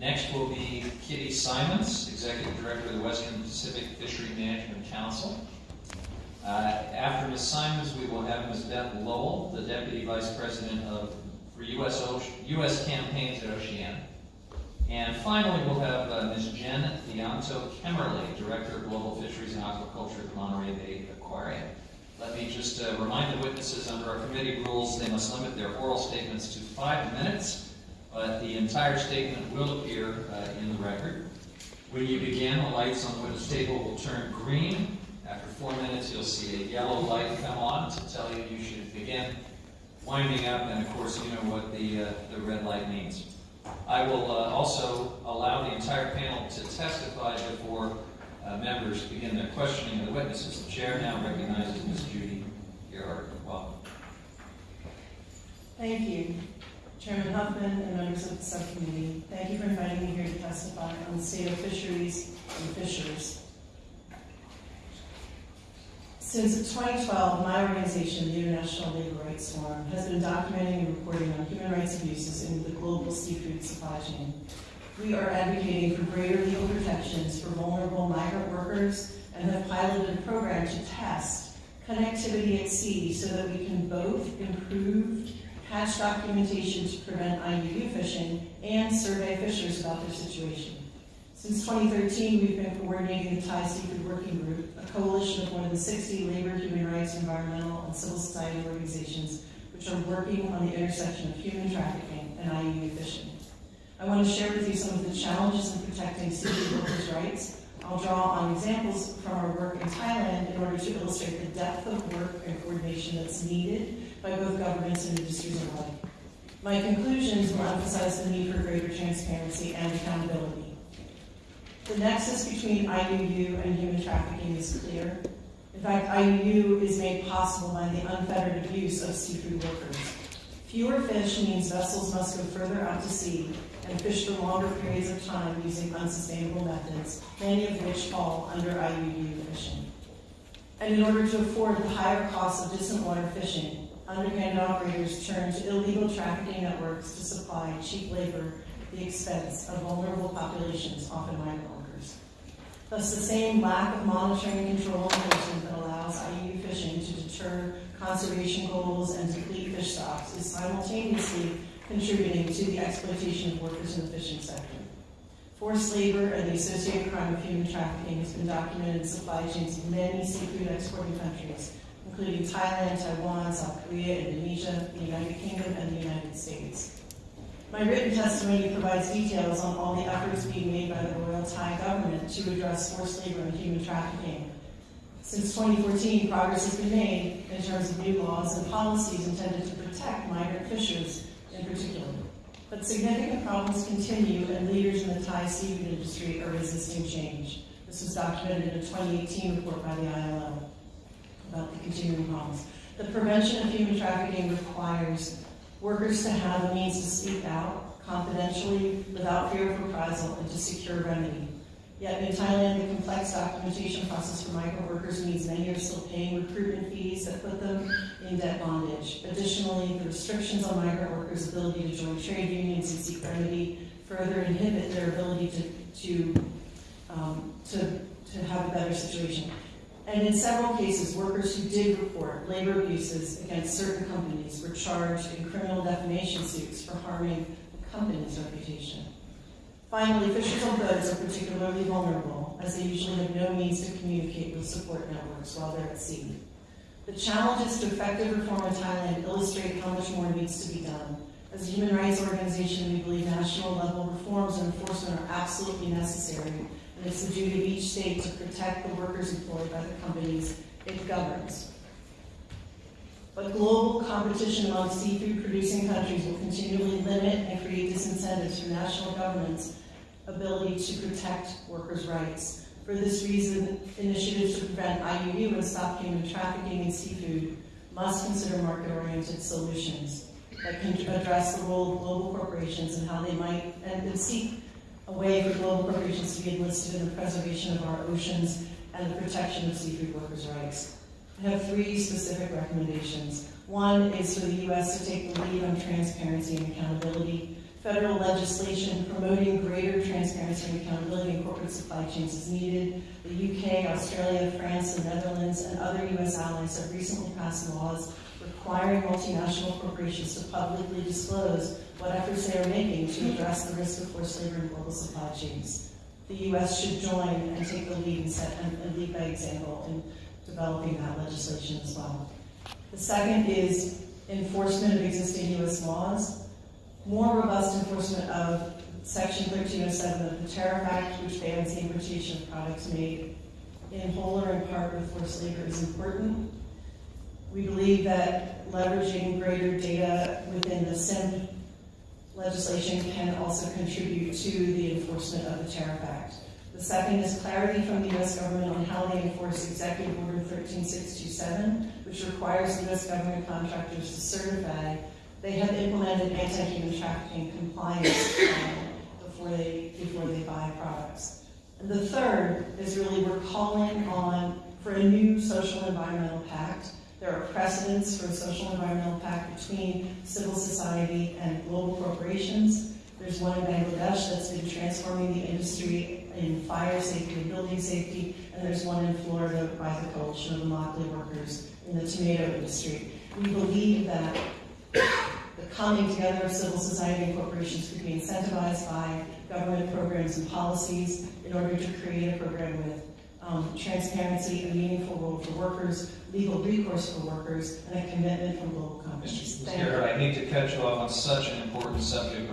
Next will be Kitty Simonds, Executive Director of the Western Pacific Fishery Management Council. Uh, After Ms. Simonds, we will have Ms. Beth Lowell, the Deputy Vice President of, for US, US Campaigns at Oceana. And finally, we'll have uh, Ms. Jen Dianto Kemmerly, Director of Global Fisheries and Aquaculture at the Monterey Bay Aquarium. Let me just uh, remind the witnesses, under our committee rules, they must limit their oral statements to five minutes, but the entire statement will appear uh, in the record. When you begin, the lights on the witness table will turn green. After four minutes, you'll see a yellow light come on to tell you you should begin winding up, and of course, you know what the, uh, the red light means. I will uh, also allow the entire panel to testify before uh, members begin their questioning of the witnesses. The chair now recognizes Ms. Judy Gearhart. Welcome. Thank you, Chairman Huffman and members of the subcommittee. Thank you for inviting me here to testify on the state of fisheries and fishers. Since 2012, my organization, the International Labor Rights Forum, has been documenting and reporting on human rights abuses in the global seafood supply chain. We are advocating for greater legal protections for vulnerable migrant workers and have piloted a program to test connectivity at sea so that we can both improve catch documentation to prevent IUU fishing and survey fishers about their situation. Since 2013, we've been coordinating the Thai Seafood Working Group, a coalition of more than 60 labor, human rights, environmental, and civil society organizations which are working on the intersection of human trafficking and IUU fishing. I want to share with you some of the challenges in protecting seafood workers' rights. I'll draw on examples from our work in Thailand in order to illustrate the depth of work and coordination that's needed by both governments and industries alike. My conclusions will emphasize the need for greater transparency and accountability. The nexus between IUU and human trafficking is clear. In fact, IUU is made possible by the unfettered abuse of seafood workers. Fewer fish means vessels must go further out to sea and fish for longer periods of time using unsustainable methods, many of which fall under IUU fishing. And in order to afford the higher costs of distant water fishing, underhanded operators turn to illegal trafficking networks to supply cheap labor at the expense of vulnerable populations, often migrant workers. Thus, the same lack of monitoring and control enforcement that allows IUU fishing to deter conservation goals and deplete fish stocks is simultaneously contributing to the exploitation of workers in the fishing sector. Forced labor and the associated crime of human trafficking has been documented in supply chains of many seafood exporting countries, including Thailand, Taiwan, South Korea, Indonesia, the United Kingdom, and the United States. My written testimony provides details on all the efforts being made by the Royal Thai government to address forced labor and human trafficking. Since 2014, progress has been made in terms of new laws and policies intended to protect migrant fishers in particular. But significant problems continue, and leaders in the Thai seafood industry are resisting change. This was documented in a 2018 report by the ILO problems. The prevention of human trafficking requires workers to have the means to speak out confidentially without fear of reprisal and to secure remedy. Yet in Thailand, the complex documentation process for migrant workers means many are still paying recruitment fees that put them in debt bondage. Additionally, the restrictions on migrant workers' ability to join trade unions and seek remedy further inhibit their ability to, to, um, to, to have a better situation. And in several cases, workers who did report labor abuses against certain companies were charged in criminal defamation suits for harming the company's reputation. Finally, fishers on are particularly vulnerable, as they usually have no means to communicate with support networks while they're at sea. The challenges to effective reform in Thailand illustrate how much more needs to be done. As a human rights organization, we believe national level reforms and enforcement are absolutely necessary, and it's the duty of each state to protect the workers employed by the companies it governs. But global competition among seafood producing countries will continually limit and create disincentives for national governments' ability to protect workers' rights. For this reason, initiatives to prevent IUU and stop human trafficking in seafood must consider market-oriented solutions that can address the role of global corporations and how they might, and seek a way for global corporations to be enlisted in the preservation of our oceans and the protection of seafood workers' rights. I have three specific recommendations. One is for the U.S. to take the lead on transparency and accountability. Federal legislation promoting greater transparency and accountability in corporate supply chains is needed. The UK, Australia, France, the Netherlands, and other U.S. allies have recently passed laws requiring multinational corporations to publicly disclose what efforts they are making to address the risk of forced labor in global supply chains. The U.S. should join and take the lead and set, and and lead by example in developing that legislation as well. The second is enforcement of existing U.S. laws, more robust enforcement of Section 1307 of the Tariff Act, which bans the importation of products made in whole or in part with forced labor is important. We believe that leveraging greater data within the SIM legislation can also contribute to the enforcement of the Tariff Act. The second is clarity from the U.S. government on how they enforce Executive Order 13627, which requires U.S. government contractors to certify they have implemented anti-human trafficking compliance before they, before they buy products. And the third is really we're calling on for a new social environmental pact. There are precedents for a social environmental pact between civil society and global corporations. There's one in Bangladesh that's been transforming the industry in fire safety and building safety, and there's one in Florida by the coalition of workers in the tomato industry. We believe that the coming together of civil society and corporations could be incentivized by government programs and policies in order to create a program with um, transparency, a meaningful role for workers, legal recourse for workers, and a commitment from global companies. Thank you. Chair, I hate to cut you off on such an important subject,